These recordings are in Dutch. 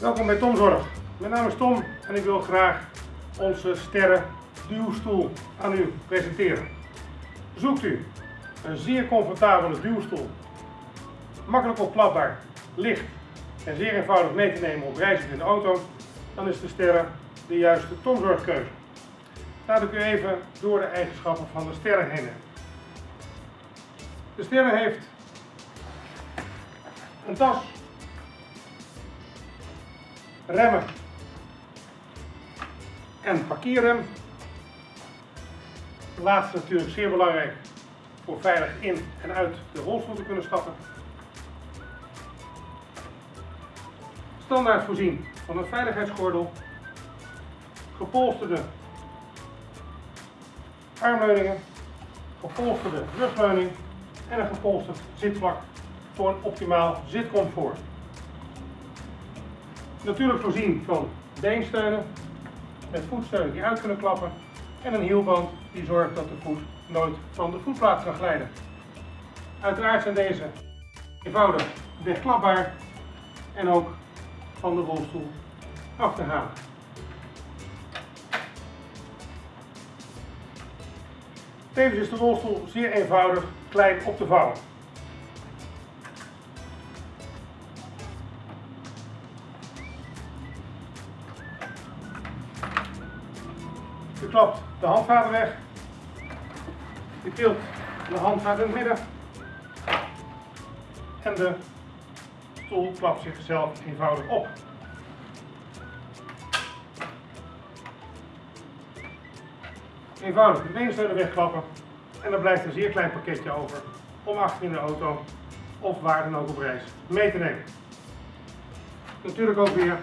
bij Tom Zorg. Mijn naam is Tom en ik wil graag onze sterren duwstoel aan u presenteren. Zoekt u een zeer comfortabele duwstoel, makkelijk opklapbaar, licht en zeer eenvoudig mee te nemen op reis in de auto, dan is de sterren de juiste Tom Zorg keuze. Laat ik u even door de eigenschappen van de sterren heen. De sterren heeft een tas, remmen en parkeerrem. Laatste natuurlijk zeer belangrijk voor veilig in en uit de rolstoel te kunnen stappen. Standaard voorzien van een veiligheidsgordel, gepolsterde armleuningen, gepolsterde rugleuning en een gepolsterd zitvlak voor een optimaal zitcomfort. Natuurlijk voorzien van beensteunen met voetsteunen die uit kunnen klappen en een hielband die zorgt dat de voet nooit van de voetplaats kan glijden. Uiteraard zijn deze eenvoudig wegklapbaar en ook van de rolstoel af te halen. Tevens is de rolstoel zeer eenvoudig klein op te vouwen. Klapt de handvaten weg. Je tilt de handvaten in het midden. En de stoel klapt zichzelf eenvoudig op. Eenvoudig de beensteunen wegklappen en dan blijft een zeer klein pakketje over om achter in de auto of waar dan ook op reis mee te nemen. Natuurlijk ook weer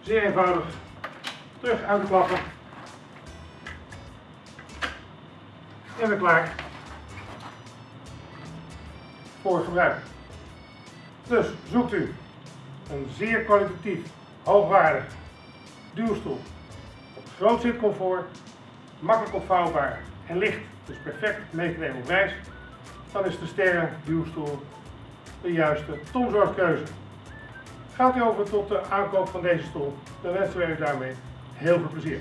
zeer eenvoudig terug uitklappen en weer klaar voor gebruik. Dus zoekt u een zeer kwalitatief, hoogwaardig duwstoel groot zitcomfort, makkelijk opvouwbaar en licht, dus perfect mee te nemen op reis, dan is de Sterren duwstoel de juiste tomzorgkeuze. Gaat u over tot de aankoop van deze stoel, dan wensen wij u daarmee heel veel plezier.